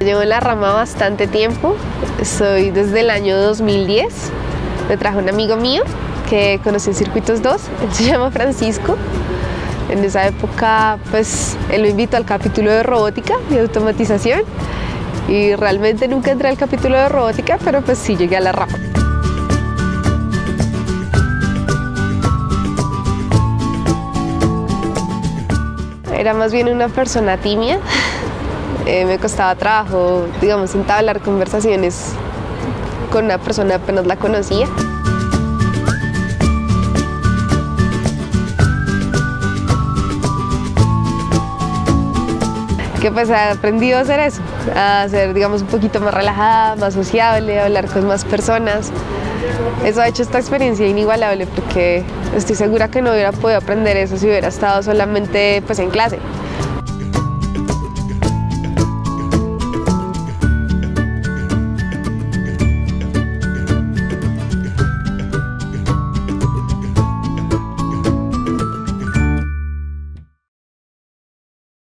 Llevo en la rama bastante tiempo, soy desde el año 2010. Me trajo un amigo mío que conocí en Circuitos 2, él se llama Francisco. En esa época, pues, él me invitó al capítulo de robótica y automatización y realmente nunca entré al capítulo de robótica, pero pues sí llegué a la rama. Era más bien una persona tímida, eh, me costaba trabajo, digamos, entablar conversaciones con una persona apenas la conocía. que pues he aprendido a hacer eso, a ser digamos un poquito más relajada, más sociable, a hablar con más personas. Eso ha hecho esta experiencia inigualable porque estoy segura que no hubiera podido aprender eso si hubiera estado solamente pues en clase.